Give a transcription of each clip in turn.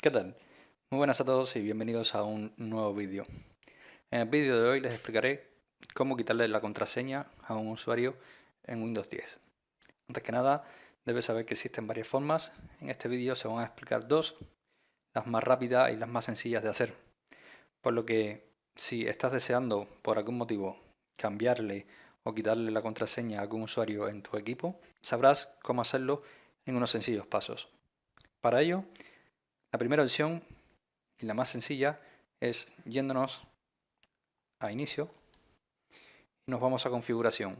¿Qué tal? Muy buenas a todos y bienvenidos a un nuevo vídeo. En el vídeo de hoy les explicaré cómo quitarle la contraseña a un usuario en Windows 10. Antes que nada, debes saber que existen varias formas. En este vídeo se van a explicar dos, las más rápidas y las más sencillas de hacer. Por lo que, si estás deseando por algún motivo cambiarle o quitarle la contraseña a algún usuario en tu equipo, sabrás cómo hacerlo en unos sencillos pasos. Para ello, la primera opción y la más sencilla es yéndonos a inicio y nos vamos a configuración.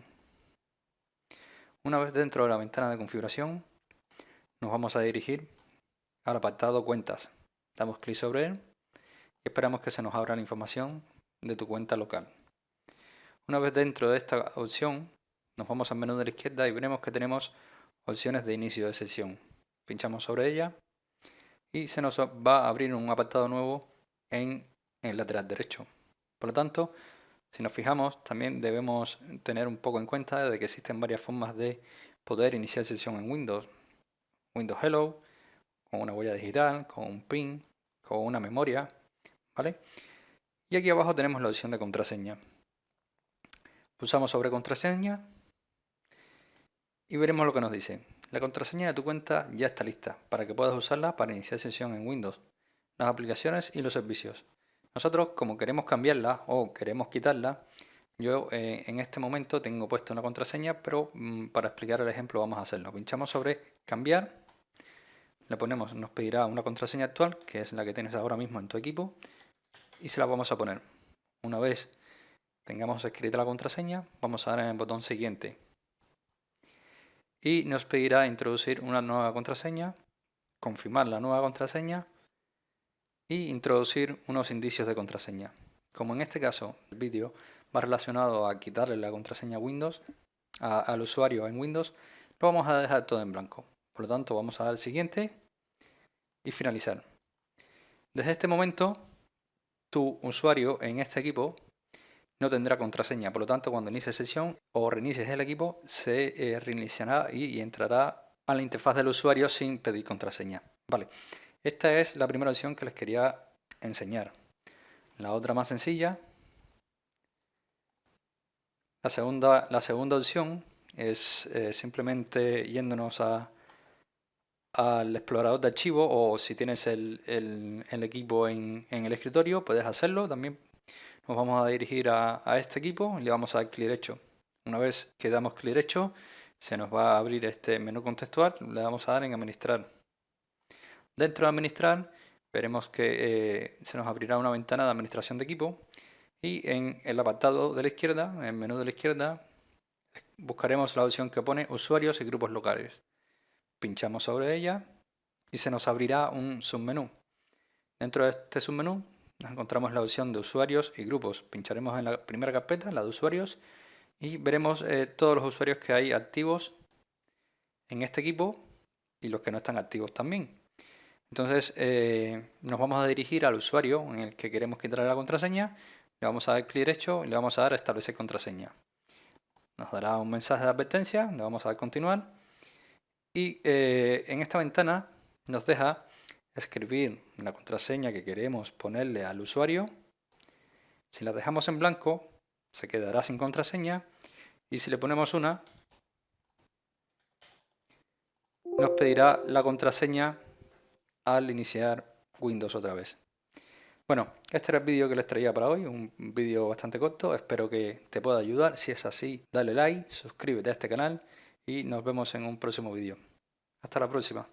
Una vez dentro de la ventana de configuración nos vamos a dirigir al apartado cuentas. Damos clic sobre él y esperamos que se nos abra la información de tu cuenta local. Una vez dentro de esta opción nos vamos al menú de la izquierda y veremos que tenemos opciones de inicio de sesión. Pinchamos sobre ella y se nos va a abrir un apartado nuevo en el lateral derecho. Por lo tanto, si nos fijamos, también debemos tener un poco en cuenta de que existen varias formas de poder iniciar sesión en Windows. Windows Hello, con una huella digital, con un PIN, con una memoria, ¿vale? Y aquí abajo tenemos la opción de contraseña. Pulsamos sobre contraseña y veremos lo que nos dice. La contraseña de tu cuenta ya está lista para que puedas usarla para iniciar sesión en Windows, las aplicaciones y los servicios. Nosotros, como queremos cambiarla o queremos quitarla, yo eh, en este momento tengo puesto una contraseña, pero mm, para explicar el ejemplo vamos a hacerlo. Pinchamos sobre cambiar, le ponemos, nos pedirá una contraseña actual, que es la que tienes ahora mismo en tu equipo, y se la vamos a poner. Una vez tengamos escrita la contraseña, vamos a dar en el botón siguiente y nos pedirá introducir una nueva contraseña, confirmar la nueva contraseña y introducir unos indicios de contraseña. Como en este caso el vídeo va relacionado a quitarle la contraseña Windows al usuario en Windows, lo vamos a dejar todo en blanco. Por lo tanto vamos a dar siguiente y finalizar. Desde este momento tu usuario en este equipo no tendrá contraseña. Por lo tanto, cuando inicie sesión o reinicies el equipo, se eh, reiniciará y, entrará a la interfaz del usuario sin pedir contraseña. Vale, esta es la primera opción que les quería enseñar. La otra más sencilla. La segunda, la segunda opción es eh, simplemente yéndonos a, al explorador de archivos o si tienes el, equipo en, en, el escritorio puedes hacerlo también nos vamos a dirigir a, este equipo y le vamos a dar clic derecho. Una vez que damos clic derecho, se nos va a abrir este menú contextual, le vamos a dar en administrar. Dentro de administrar, veremos que eh, se nos abrirá una ventana de administración de equipo y en el apartado de la izquierda, en el menú de la izquierda, buscaremos la opción que pone usuarios y grupos locales. Pinchamos sobre ella y se nos abrirá un submenú. Dentro de este submenú encontramos la opción de usuarios y grupos. Pincharemos en la primera carpeta, la de usuarios, y veremos eh, todos los usuarios que hay activos en este equipo y los que no están activos también. Entonces eh, nos vamos a dirigir al usuario en el que queremos quitar la contraseña, le vamos a dar clic derecho y le vamos a dar a establecer contraseña. Nos dará un mensaje de advertencia, le vamos a dar continuar y eh, en esta ventana nos deja escribir la contraseña que queremos ponerle al usuario. Si la dejamos en blanco, se quedará sin contraseña. Y si le ponemos una, nos pedirá la contraseña al iniciar Windows otra vez. Bueno, este era el vídeo que les traía para hoy, un vídeo bastante corto, espero que te pueda ayudar. Si es así, dale like, suscríbete a este canal y nos vemos en un próximo vídeo. Hasta la próxima.